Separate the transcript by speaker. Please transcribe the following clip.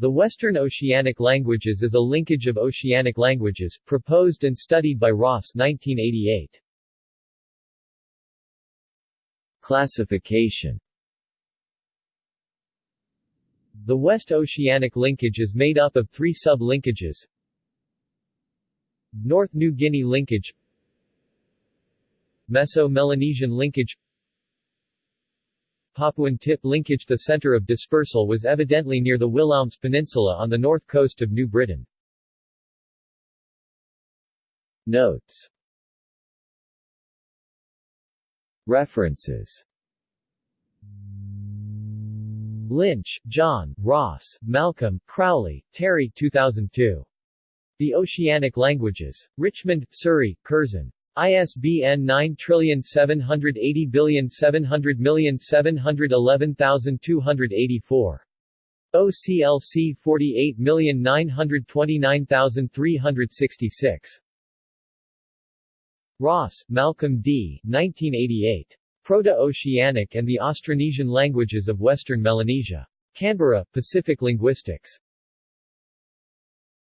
Speaker 1: The Western Oceanic Languages is a linkage of Oceanic languages, proposed and studied by Ross 1988.
Speaker 2: Classification
Speaker 1: The West Oceanic linkage is made up of three sub-linkages North New Guinea linkage Meso-Melanesian linkage Papuan tip linkage The center of dispersal was evidently near the Willaumez Peninsula on the north coast of New Britain.
Speaker 2: Notes References
Speaker 1: Lynch, John, Ross, Malcolm, Crowley, Terry 2002. The Oceanic Languages. Richmond, Surrey, Curzon. ISBN 9780700711284. OCLC 48929366. Ross, Malcolm D. 1988. Proto-Oceanic and the Austronesian Languages of Western Melanesia. Canberra, Pacific Linguistics.